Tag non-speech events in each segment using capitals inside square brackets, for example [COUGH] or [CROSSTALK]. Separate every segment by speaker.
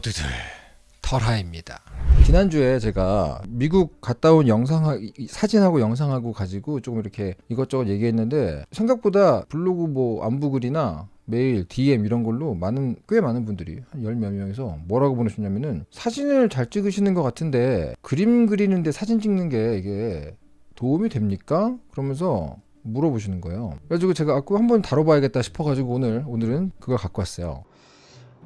Speaker 1: 모두들 털하입니다. 지난주에 제가 미국 갔다 온 영상 사진하고 영상하고 가지고 조금 이렇게 이것저것 얘기했는데 생각보다 블로그 뭐 안부글이나 메일, DM 이런 걸로 많은 꽤 많은 분들이 한 열 몇 명에서 뭐라고 보내셨냐면은 사진을 잘 찍으시는 것 같은데 그림 그리는데 사진 찍는 게 이게 도움이 됩니까? 그러면서 물어보시는 거예요. 그래가지고 제가 아, 한번 다뤄봐야겠다 싶어가지고 오늘 오늘은 그걸 갖고 왔어요.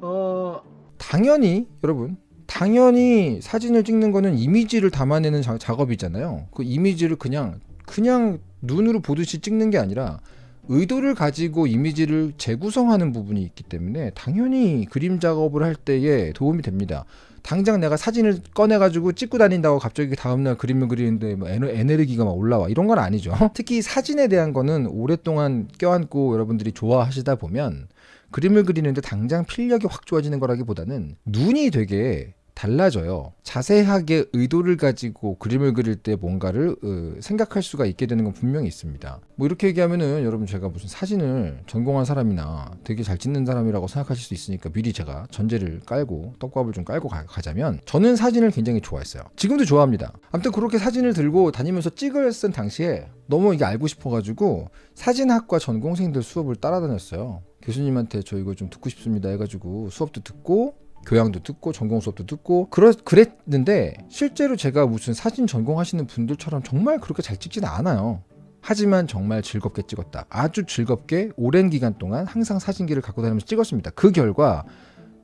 Speaker 1: 어 당연히 여러분 당연히 사진을 찍는 거는 이미지를 담아내는 자, 작업이잖아요. 그 이미지를 그냥 그냥 눈으로 보듯이 찍는 게 아니라 의도를 가지고 이미지를 재구성하는 부분이 있기 때문에 당연히 그림 작업을 할 때에 도움이 됩니다. 당장 내가 사진을 꺼내 가지고 찍고 다닌다고 갑자기 다음날 그림을 그리는데 뭐 에너지가 막 올라와 이런 건 아니죠. [LAUGHS] 특히 사진에 대한 거는 오랫동안 껴안고 여러분들이 좋아하시다 보면 그림을 그리는데 당장 필력이 확 좋아지는 거라기보다는 눈이 되게 달라져요. 자세하게 의도를 가지고 그림을 그릴 때 뭔가를 어, 생각할 수가 있게 되는 건 분명히 있습니다. 뭐 이렇게 얘기하면은 여러분 제가 무슨 사진을 전공한 사람이나 되게 잘 찍는 사람이라고 생각하실 수 있으니까 미리 제가 전제를 깔고 떡밥을 좀 깔고 가, 자면 저는 사진을 굉장히 좋아했어요. 지금도 좋아합니다. 아무튼 그렇게 사진을 들고 다니면서 찍을 쓴 당시에 너무 이게 알고 싶어가지고 사진학과 전공생들 수업을 따라다녔어요. 교수님한테 저 이거 좀 듣고 싶습니다 해가지고 수업도 듣고 교양도 듣고 전공 수업도 듣고 그러, 그랬는데 실제로 제가 무슨 사진 전공하시는 분들처럼 정말 그렇게 잘 찍지는 않아요. 하지만 정말 즐겁게 찍었다. 아주 즐겁게 오랜 기간 동안 항상 사진기를 갖고 다니면서 찍었습니다. 그 결과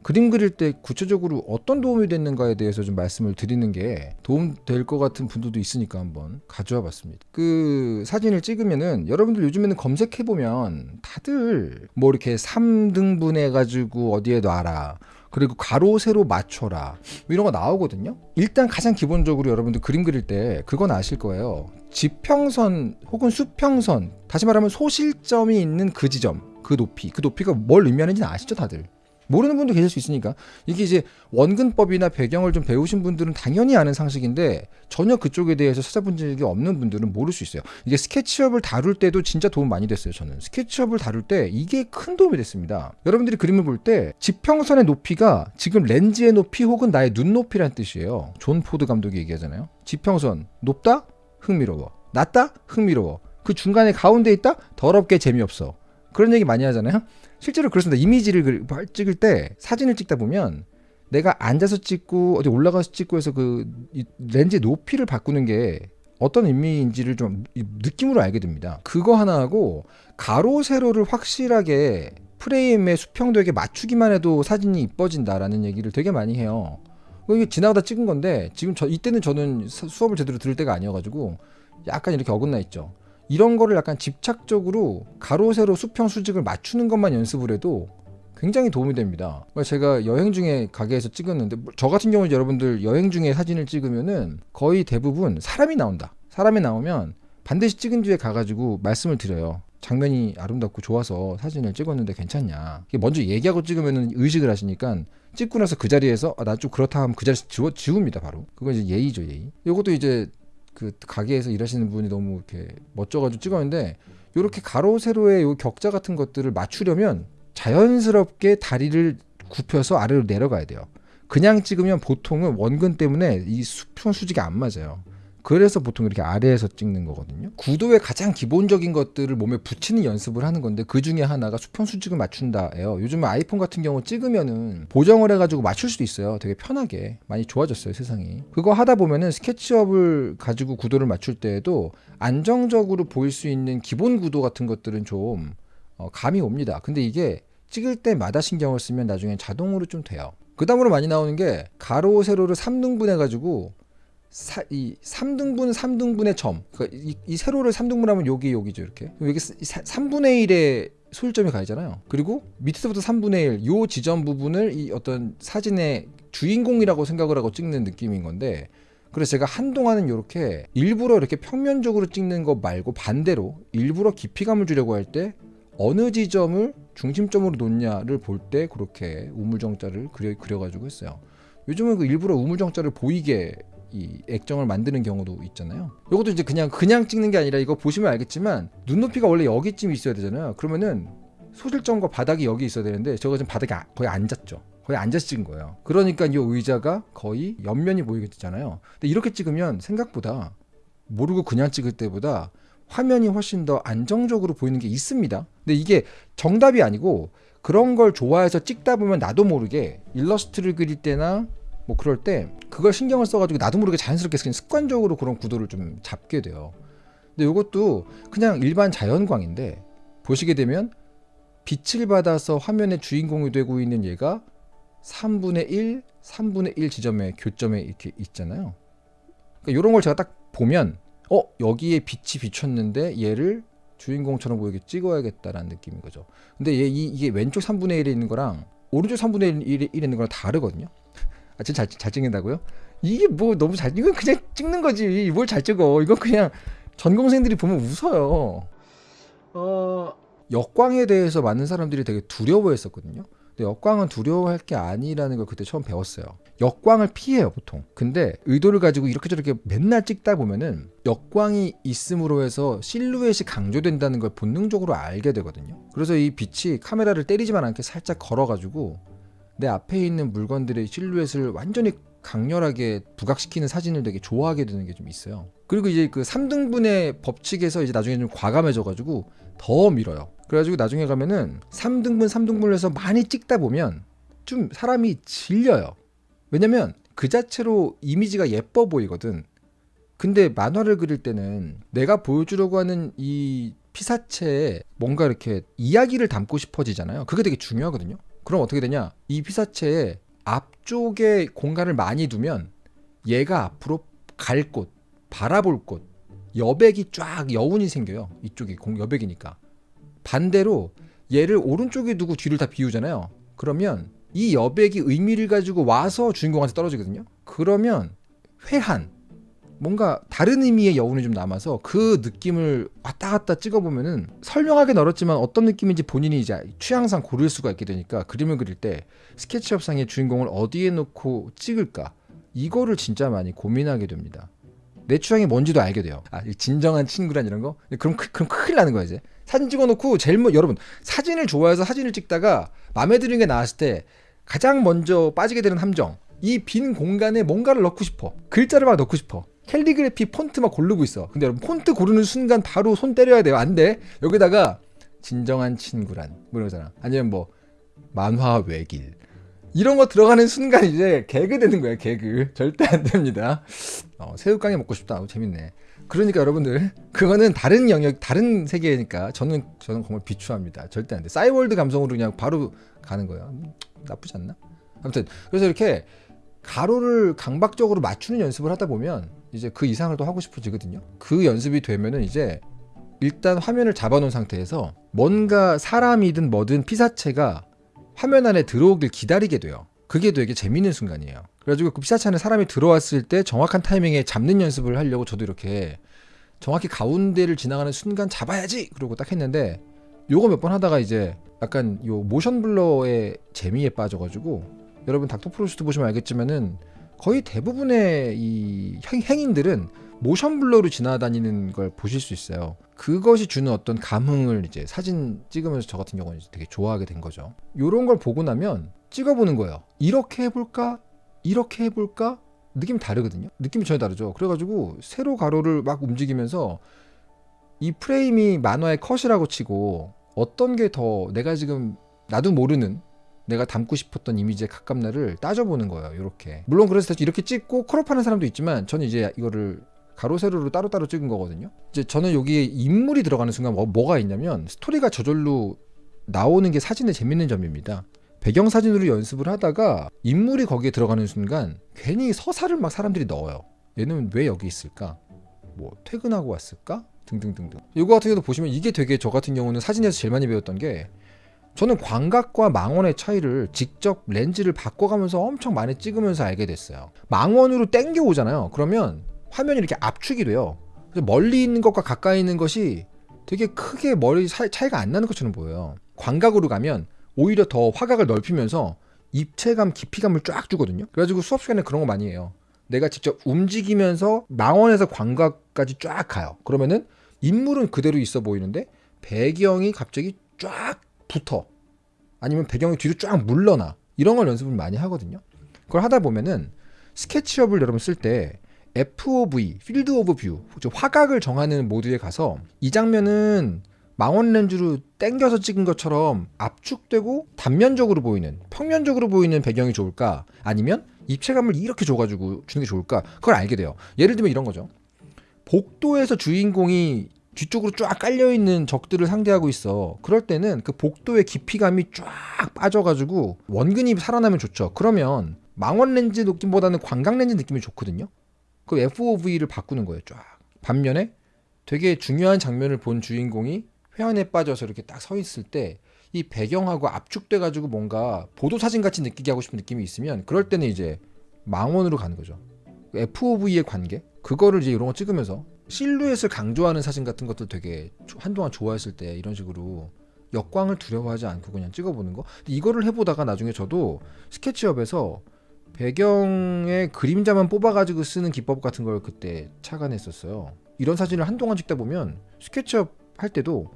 Speaker 1: 그림 그릴 때 구체적으로 어떤 도움이 됐는가에 대해서 좀 말씀을 드리는 게 도움 될 것 같은 분들도 있으니까 한번 가져와 봤습니다. 그 사진을 찍으면은 여러분들 요즘에는 검색해 보면 다들 뭐 이렇게 3등분 해가지고 어디에 놔라. 그리고 가로 세로 맞춰라 뭐 이런 거 나오거든요 일단 가장 기본적으로 여러분들 그림 그릴 때 그건 아실 거예요 지평선 혹은 수평선 다시 말하면 소실점이 있는 그 지점 그 높이 그 높이가 뭘 의미하는지 아시죠 다들 모르는 분도 계실 수 있으니까 이게 이제 원근법이나 배경을 좀 배우신 분들은 당연히 아는 상식인데 전혀 그쪽에 대해서 찾아본 적이 없는 분들은 모를 수 있어요. 이게 SketchUp을 다룰 때도 진짜 도움 많이 됐어요. 저는 SketchUp을 다룰 때 이게 큰 도움이 됐습니다. 여러분들이 그림을 볼 때 지평선의 높이가 지금 렌즈의 높이 혹은 나의 눈 높이란 뜻이에요. 존 포드 감독이 얘기하잖아요. 지평선 높다 흥미로워 낮다 흥미로워 그 중간에 가운데 있다 더럽게 재미없어 그런 얘기 많이 하잖아요. 실제로 그렇습니다. 이미지를 찍을 때 사진을 찍다 보면 내가 앉아서 찍고 어디 올라가서 찍고 해서 그 렌즈 높이를 바꾸는 게 어떤 의미인지를 좀 느낌으로 알게 됩니다. 그거 하나하고 가로 세로를 확실하게 프레임에 수평도에게 맞추기만 해도 사진이 이뻐진다라는 얘기를 되게 많이 해요. 이게 지나가다 찍은 건데 지금 저 이때는 저는 수업을 제대로 들을 때가 아니어가지고 약간 이렇게 어긋나 있죠. 이런 거를 약간 집착적으로 가로 세로 수평 수직을 맞추는 것만 연습을 해도 굉장히 도움이 됩니다. 제가 여행 중에 가게에서 찍었는데 저 같은 경우는 여러분들 여행 중에 사진을 찍으면은 거의 대부분 사람이 나온다. 사람이 나오면 반드시 찍은 뒤에 가가지고 말씀을 드려요. 장면이 아름답고 좋아서 사진을 찍었는데 괜찮냐. 먼저 얘기하고 찍으면 의식을 하시니까 찍고 나서 그 자리에서 아, 나 좀 그렇다 하면 그 자리에서 지워, 지웁니다 바로. 그건 이제 예의죠 예의. 이것도 이제 그 가게에서 일하시는 분이 너무 이렇게 멋져가지고 찍었는데 이렇게 가로 세로의 요 격자 같은 것들을 맞추려면 자연스럽게 다리를 굽혀서 아래로 내려가야 돼요. 그냥 찍으면 보통은 원근 때문에 이 수평 수직이 안 맞아요. 그래서 보통 이렇게 아래에서 찍는 거거든요. 구도의 가장 기본적인 것들을 몸에 붙이는 연습을 하는 건데 그 중에 하나가 수평 수직을 맞춘다예요. 요즘 아이폰 같은 경우 찍으면은 보정을 해가지고 맞출 수도 있어요. 되게 편하게 많이 좋아졌어요 세상이. 그거 하다 보면은 스케치업을 가지고 구도를 맞출 때에도 안정적으로 보일 수 있는 기본 구도 같은 것들은 좀 어, 감이 옵니다. 근데 이게 찍을 때마다 신경을 쓰면 나중에 자동으로 좀 돼요. 그 다음으로 많이 나오는 게 가로 세로를 3등분 해가지고 사, 이 3등분 3등분의 점. 그러니까 이, 이 세로를 3등분하면 여기 여기죠 이렇게. 여기 3분의 1의 소일점이 가있잖아요. 그리고 밑에서부터 3분의 1 요 지점 부분을 이 어떤 사진의 주인공이라고 생각을 하고 찍는 느낌인 건데 그래서 제가 한동안은 이렇게 일부러 이렇게 평면적으로 찍는 거 말고 반대로 일부러 깊이감을 주려고 할 때 어느 지점을 중심점으로 놓냐를 볼 때 그렇게 우물정자를 그려, 그려가지고 했어요. 요즘은 그 일부러 우물정자를 보이게 이 액정을 만드는 경우도 있잖아요. 이것도 이제 그냥 그냥 찍는 게 아니라 이거 보시면 알겠지만 눈높이가 원래 여기쯤 있어야 되잖아요. 그러면은 소실점과 바닥이 여기 있어야 되는데 저거 지금 바닥이 아, 거의 앉았죠. 거의 거의 앉아서 찍은 거예요. 그러니까 이 의자가 거의 옆면이 보이게 되잖아요. 근데 이렇게 찍으면 생각보다 모르고 그냥 찍을 때보다 화면이 훨씬 더 안정적으로 보이는 게 있습니다. 근데 이게 정답이 아니고 그런 걸 좋아해서 찍다 보면 나도 모르게 일러스트를 그릴 때나 뭐 그럴 때 그걸 신경을 써가지고 나도 모르게 자연스럽게 그냥 습관적으로 그런 구도를 좀 잡게 돼요. 근데 이것도 그냥 일반 자연광인데 보시게 되면 빛을 받아서 화면의 주인공이 되고 있는 얘가 3분의 1, 3분의 1 지점에 교점에 이렇게 있잖아요. 그러니까 이런 걸 제가 딱 보면 어 여기에 빛이 비쳤는데 얘를 주인공처럼 보이게 찍어야겠다라는 느낌인 거죠. 근데 얘 이, 이게 왼쪽 3분의 1에 있는 거랑 오른쪽 3분의 1에, 1에 있는 거랑 다르거든요. 아, 진짜 잘, 잘 찍는다고요? 이게 뭐 너무 잘 이건 그냥 찍는 거지. 뭘 잘 찍어? 이건 그냥 전공생들이 보면 웃어요. 어 역광에 대해서 많은 사람들이 되게 두려워했었거든요. 근데 역광은 두려워할 게 아니라는 걸 그때 처음 배웠어요. 역광을 피해요 보통. 근데 의도를 가지고 이렇게 저렇게 맨날 찍다 보면은 역광이 있음으로 해서 실루엣이 강조된다는 걸 본능적으로 알게 되거든요. 그래서 이 빛이 카메라를 때리지만 않게 살짝 걸어가지고 내 앞에 있는 물건들의 실루엣을 완전히 강렬하게 부각시키는 사진을 되게 좋아하게 되는 게 좀 있어요. 그리고 이제 그 3등분의 법칙에서 이제 나중에 좀 과감해져가지고 더 밀어요. 그래가지고 나중에 가면은 3등분, 3등분을 해서 많이 찍다 보면 좀 사람이 질려요. 왜냐면 그 자체로 이미지가 예뻐 보이거든. 근데 만화를 그릴 때는 내가 보여주려고 하는 이 피사체에 뭔가 이렇게 이야기를 담고 싶어지잖아요. 그게 되게 중요하거든요. 그럼 어떻게 되냐? 이 피사체에 앞쪽에 공간을 많이 두면 얘가 앞으로 갈 곳, 바라볼 곳, 여백이 쫙 여운이 생겨요. 이쪽이 공 여백이니까. 반대로 얘를 오른쪽에 두고 뒤를 다 비우잖아요. 그러면 이 여백이 의미를 가지고 와서 주인공한테 떨어지거든요. 그러면 회한 뭔가 다른 의미의 여운이 좀 남아서 그 느낌을 왔다 갔다 찍어보면은 설명하기 어렵지만 어떤 느낌인지 본인이 이제 취향상 고를 수가 있게 되니까 그림을 그릴 때 스케치업상의 주인공을 어디에 놓고 찍을까 이거를 진짜 많이 고민하게 됩니다. 내 취향이 뭔지도 알게 돼요. 아, 이 진정한 친구란 이런 거? 그럼, 크- 그럼 큰일 나는 거야, 이제. 사진 찍어놓고 제일 먼, 여러분, 사진을 좋아해서 사진을 찍다가 마음에 드는 게 나왔을 때 가장 먼저 빠지게 되는 함정. 이 빈 공간에 뭔가를 넣고 싶어. 글자를 막 넣고 싶어. 캘리그래피 폰트 막 고르고 있어. 근데 여러분, 폰트 고르는 순간 바로 손 때려야 돼요. 안 돼. 여기다가 진정한 친구란. 뭐 이러잖아. 아니면 뭐, 만화 외길. 이런 거 들어가는 순간 이제 개그 되는 거야, 개그. 절대 안 됩니다. 어, 새우깡이 먹고 싶다. 어, 재밌네. 그러니까 여러분들 그거는 다른 영역, 다른 세계니까 저는 저는 정말 비추합니다. 절대 안 돼. 싸이월드 감성으로 그냥 바로 가는 거예요. 음, 나쁘지 않나? 아무튼 그래서 이렇게 가로를 강박적으로 맞추는 연습을 하다 보면 이제 그 이상을 또 하고 싶어지거든요. 그 연습이 되면은 이제 일단 화면을 잡아놓은 상태에서 뭔가 사람이든 뭐든 피사체가 화면 안에 들어오길 기다리게 돼요. 그게 되게 재밌는 순간이에요. 그래가지고 그 피사체 안에 사람이 들어왔을 때 정확한 타이밍에 잡는 연습을 하려고 저도 이렇게 정확히 가운데를 지나가는 순간 잡아야지! 그러고 딱 했는데 요거 몇 번 하다가 이제 약간 요 모션 블러의 재미에 빠져가지고 여러분 닥터프로스트 보시면 알겠지만은 거의 대부분의 이 행- 행인들은 모션 블러로 지나다니는 걸 보실 수 있어요. 그것이 주는 어떤 감흥을 이제 사진 찍으면서 저 같은 경우는 되게 좋아하게 된 거죠. 요런 걸 보고 나면 찍어보는 거예요. 이렇게 해볼까? 이렇게 해볼까? 느낌이 다르거든요. 느낌이 전혀 다르죠. 그래가지고 세로 가로를 막 움직이면서 이 프레임이 만화의 컷이라고 치고 어떤 게 더 내가 지금 나도 모르는 내가 담고 싶었던 이미지에 가깝나를 따져보는 거예요. 이렇게. 물론 그래서 이렇게 찍고 크롭하는 사람도 있지만 저는 이제 이거를 가로 세로로 따로따로 찍은 거거든요. 이제 저는 여기에 인물이 들어가는 순간 뭐, 뭐가 있냐면 스토리가 저절로 나오는 게 사진의 재밌는 점입니다. 배경 사진으로 연습을 하다가 인물이 거기에 들어가는 순간 괜히 서사를 막 사람들이 넣어요. 얘는 왜 여기 있을까? 뭐 퇴근하고 왔을까? 등등등등. 이거 같은 경우도 보시면 이게 되게 저 같은 경우는 사진에서 제일 많이 배웠던 게 저는 광각과 망원의 차이를 직접 렌즈를 바꿔가면서 엄청 많이 찍으면서 알게 됐어요. 망원으로 땡겨 오잖아요. 그러면 화면이 이렇게 압축이 돼요. 멀리 있는 것과 가까이 있는 것이 되게 크게 사- 차이가 안 나는 것처럼 보여요. 광각으로 가면 오히려 더 화각을 넓히면서 입체감, 깊이감을 쫙 주거든요. 그래가지고 수업 시간에 그런 거 많이 해요. 내가 직접 움직이면서 망원에서 광각까지 쫙 가요. 그러면은 인물은 그대로 있어 보이는데 배경이 갑자기 쫙 붙어. 아니면 배경이 뒤로 쫙 물러나. 이런 걸 연습을 많이 하거든요. 그걸 하다 보면은 스케치업을 여러분 쓸 때 FOV, field of view, 화각을 정하는 모드에 가서 이 장면은 망원 렌즈로 땡겨서 찍은 것처럼 압축되고 단면적으로 보이는 평면적으로 보이는 배경이 좋을까 아니면 입체감을 이렇게 줘가지고 주는 게 좋을까 그걸 알게 돼요 예를 들면 이런 거죠 복도에서 주인공이 뒤쪽으로 쫙 깔려 있는 적들을 상대하고 있어. 그럴 때는 그 복도의 깊이감이 쫙 빠져가지고 원근이 살아나면 좋죠. 그러면 망원 렌즈 느낌보다는 광각 렌즈 느낌이 좋거든요. 그 FOV를 바꾸는 거예요. 쫙. 반면에 되게 중요한 장면을 본 주인공이 회한에 빠져서 이렇게 딱 서 있을 때 이 배경하고 압축돼 가지고 뭔가 보도 사진 같이 느끼게 하고 싶은 느낌이 있으면 그럴 때는 이제 망원으로 가는 거죠. FOV의 관계 그거를 이제 이런 거 찍으면서 실루엣을 강조하는 사진 같은 것도 되게 한동안 좋아했을 때 이런 식으로 역광을 두려워하지 않고 그냥 찍어보는 거. 이거를 해보다가 나중에 저도 SketchUp에서 배경에 그림자만 뽑아가지고 쓰는 기법 같은 걸 그때 착안했었어요. 이런 사진을 한동안 찍다 보면 SketchUp 할 때도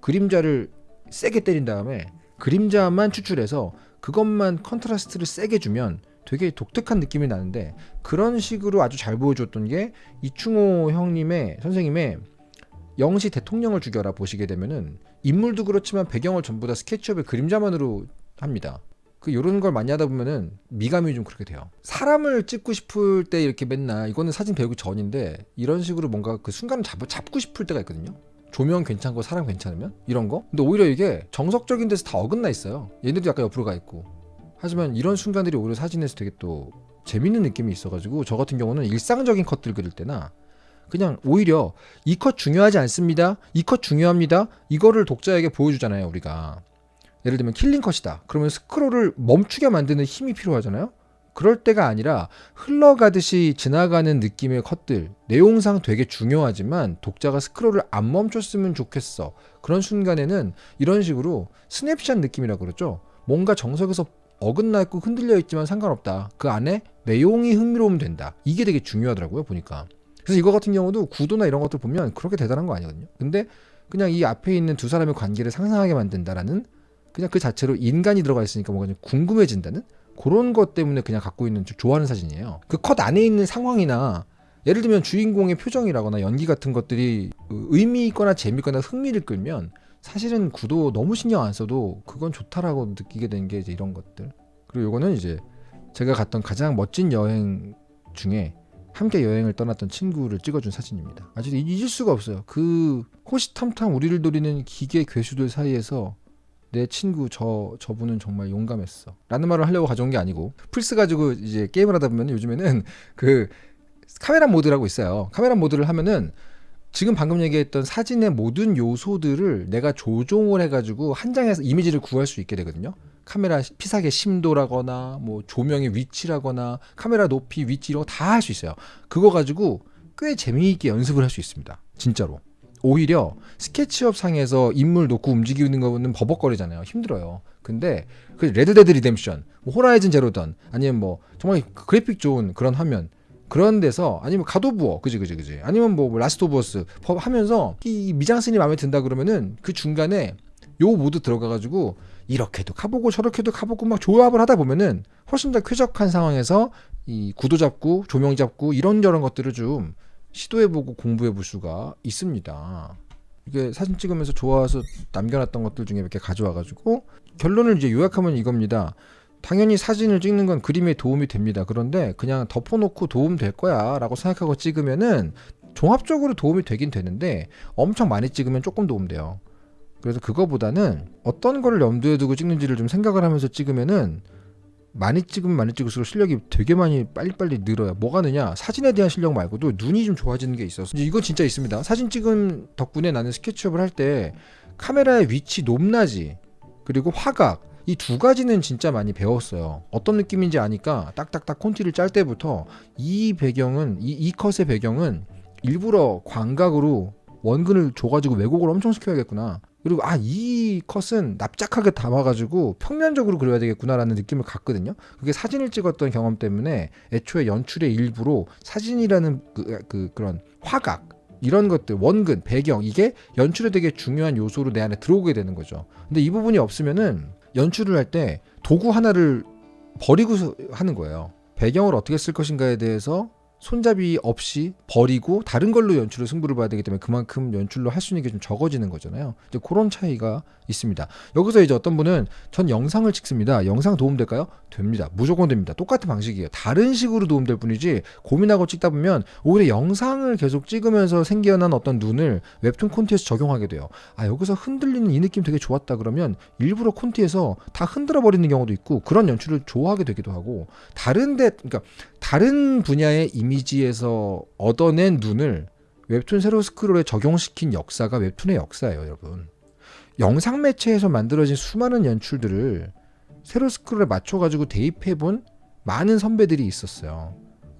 Speaker 1: 그림자를 세게 때린 다음에 그림자만 추출해서 그것만 contrast를 세게 주면 되게 독특한 느낌이 나는데 그런 식으로 아주 잘 보여줬던 게 이충호 형님의 선생님의 영시 대통령을 죽여라 보시게 되면은 인물도 그렇지만 배경을 전부 다 SketchUp의 그림자만으로 합니다. 그 요런 걸 많이 하다 보면은 미감이 좀 그렇게 돼요. 사람을 찍고 싶을 때 이렇게 맨날 이거는 사진 배우기 전인데 이런 식으로 뭔가 그 순간을 잡, 잡고 싶을 때가 있거든요. 조명 괜찮고 사람 괜찮으면 이런 거. 근데 오히려 이게 정석적인 데서 다 어긋나 있어요. 얘네도 약간 옆으로 가 있고 하지만 이런 순간들이 오히려 사진에서 되게 또 재밌는 느낌이 있어가지고 저 같은 경우는 일상적인 컷들 그릴 때나 그냥 오히려 이 컷 중요하지 않습니다. 이 컷 중요합니다. 이거를 독자에게 보여주잖아요, 우리가. 예를 들면 killing 컷이다. 그러면 스크롤을 멈추게 만드는 힘이 필요하잖아요. 그럴 때가 아니라 흘러가듯이 지나가는 느낌의 컷들 내용상 되게 중요하지만 독자가 스크롤을 안 멈췄으면 좋겠어 그런 순간에는 이런 식으로 스냅샷 느낌이라고 그러죠 뭔가 정석에서 어긋나 있고 흔들려 있지만 상관없다. 그 안에 내용이 흥미로우면 된다. 이게 되게 중요하더라고요, 보니까. 그래서 이거 같은 경우도 구도나 이런 것들 보면 그렇게 대단한 거 아니거든요. 근데 그냥 이 앞에 있는 두 사람의 관계를 상상하게 만든다라는 그냥 그 자체로 인간이 들어가 있으니까 뭔가 좀 궁금해진다는 그런 것 때문에 그냥 갖고 있는 좋아하는 사진이에요. 그 컷 안에 있는 상황이나 예를 들면 주인공의 표정이라거나 연기 같은 것들이 의미 있거나 재미있거나 흥미를 끌면 사실은 구도 너무 신경 안 써도 그건 좋다라고 느끼게 된 게 이제 이런 것들. 그리고 요거는 이제 제가 갔던 가장 멋진 여행 중에 함께 여행을 떠났던 친구를 찍어준 사진입니다. 아직 잊을 수가 없어요. 그 호시탐탐 우리를 노리는 기계 괴수들 사이에서 내 친구 저 저분은 정말 용감했어. 라는 말을 하려고 가져온 게 아니고 플스 가지고 이제 게임을 하다 보면 요즘에는 그 카메라 모드라고 있어요. 카메라 모드를 하면은 지금 방금 얘기했던 사진의 모든 요소들을 내가 조종을 해가지고 한 장에서 이미지를 구할 수 있게 되거든요. 카메라 피사계 심도라거나 뭐 조명의 위치라거나 카메라 높이 위치 이런 거 다 할 수 있어요. 그거 가지고 꽤 재미있게 연습을 할 수 있습니다. 진짜로. 오히려 SketchUp 상에서 인물 놓고 움직이는 거는 버벅거리잖아요. 힘들어요. 근데 그 Red Dead Redemption, 뭐 Horizon Zero Dawn 아니면 뭐 정말 그래픽 좋은 그런 화면 그런 데서 아니면 God of War 그지 그지 그지 아니면 뭐 Last of Us 하면서 이 미장센이 마음에 든다 그러면은 그 중간에 요 모드 들어가가지고 이렇게도 가보고 저렇게도 가보고 막 조합을 하다 보면은 훨씬 더 쾌적한 상황에서 이 구도 잡고 조명 잡고 이런저런 것들을 좀 시도해보고 공부해볼 수가 있습니다. 이게 사진 찍으면서 좋아서 남겨놨던 것들 중에 몇 개 가져와가지고 결론을 이제 요약하면 이겁니다. 당연히 사진을 찍는 건 그림에 도움이 됩니다. 그런데 그냥 덮어놓고 도움 될 거야 라고 생각하고 찍으면은 종합적으로 도움이 되긴 되는데 엄청 많이 찍으면 조금 도움 돼요. 그래서 그거보다는 어떤 거를 염두에 두고 찍는지를 좀 생각을 하면서 찍으면은 많이 찍으면 많이 찍을수록 실력이 되게 많이 빨리빨리 늘어요. 뭐가 느냐? 사진에 대한 실력 말고도 눈이 좀 좋아지는 게 있어서 이건 진짜 있습니다. 사진 찍은 덕분에 나는 스케치업을 할 때 카메라의 위치 높낮이 그리고 화각 이 두 가지는 진짜 많이 배웠어요. 어떤 느낌인지 아니까 딱딱딱 콘티를 짤 때부터 이 배경은 이, 이 컷의 배경은 일부러 광각으로 원근을 줘가지고 왜곡을 엄청 시켜야겠구나. 그리고 아 이 컷은 납작하게 담아가지고 평면적으로 그려야 되겠구나라는 느낌을 갖거든요. 그게 사진을 찍었던 경험 때문에 애초에 연출의 일부로 사진이라는 그, 그 그런 화각 이런 것들 원근 배경 이게 연출에 되게 중요한 요소로 내 안에 들어오게 되는 거죠. 근데 이 부분이 없으면은 연출을 할 때 도구 하나를 버리고 서- 하는 거예요. 배경을 어떻게 쓸 것인가에 대해서 손잡이 없이 버리고 다른 걸로 연출을 승부를 봐야 되기 때문에 그만큼 연출로 할 수 있는 게 좀 적어지는 거잖아요. 이제 그런 차이가 있습니다. 여기서 이제 어떤 분은 전 영상을 찍습니다. 영상 도움될까요? 됩니다. 무조건 됩니다. 똑같은 방식이에요. 다른 식으로 도움될 뿐이지 고민하고 찍다 보면 오히려 영상을 계속 찍으면서 생겨난 어떤 눈을 웹툰 콘티에서 적용하게 돼요. 아 여기서 흔들리는 이 느낌 되게 좋았다 그러면 일부러 콘티에서 다 흔들어 버리는 경우도 있고 그런 연출을 좋아하게 되기도 하고 다른데 그러니까 다른 분야의 이미 지에서 얻어낸 눈을 웹툰 세로 스크롤에 적용시킨 역사가 웹툰의 역사예요, 여러분. 영상 매체에서 만들어진 수많은 연출들을 세로 스크롤에 맞춰가지고 대입해본 많은 선배들이 있었어요.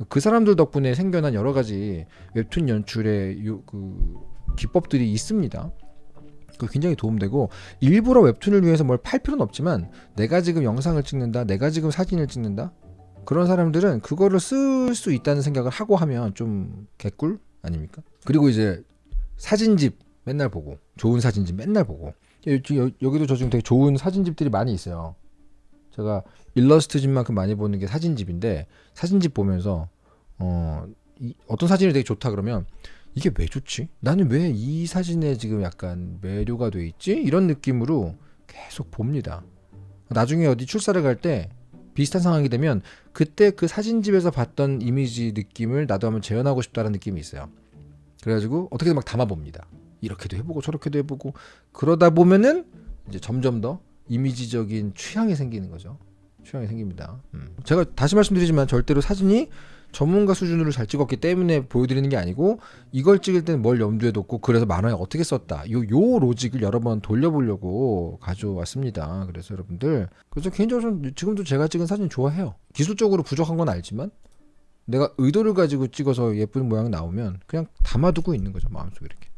Speaker 1: 그 사람들 덕분에 생겨난 여러 가지 웹툰 연출의 요, 그 기법들이 있습니다. 그 굉장히 도움되고 일부러 웹툰을 위해서 뭘 팔 필요는 없지만 내가 지금 영상을 찍는다, 내가 지금 사진을 찍는다 그런 사람들은 그거를 쓸 수 있다는 생각을 하고 하면 좀 개꿀 아닙니까? 그리고 이제 사진집 맨날 보고 좋은 사진집 맨날 보고 여기도 저 지금 되게 좋은 사진집들이 많이 있어요. 제가 일러스트집만큼 많이 보는 게 사진집인데 사진집 보면서 어, 이, 어떤 사진이 되게 좋다 그러면 이게 왜 좋지? 나는 왜 이 사진에 지금 약간 매료가 돼 있지? 이런 느낌으로 계속 봅니다. 나중에 어디 출사를 갈때 비슷한 상황이 되면 그때 그 사진집에서 봤던 이미지 느낌을 나도 한번 재현하고 싶다는 느낌이 있어요. 그래가지고 어떻게든 막 담아봅니다. 이렇게도 해보고 저렇게도 해보고 그러다 보면은 이제 점점 더 이미지적인 취향이 생기는 거죠. 취향이 생깁니다. 음. 제가 다시 말씀드리지만 절대로 사진이 전문가 수준으로 잘 찍었기 때문에 보여드리는 게 아니고 이걸 찍을 때는 뭘 염두에 뒀고 그래서 만화에 어떻게 썼다. 요, 요 로직을 여러 번 돌려보려고 가져왔습니다. 그래서 여러분들. 그래서 개인적으로 는 지금도 제가 찍은 사진 좋아해요. 기술적으로 부족한 건 알지만 내가 의도를 가지고 찍어서 예쁜 모양 나오면 그냥 담아두고 있는 거죠 마음속에 이렇게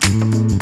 Speaker 2: Mm-hmm.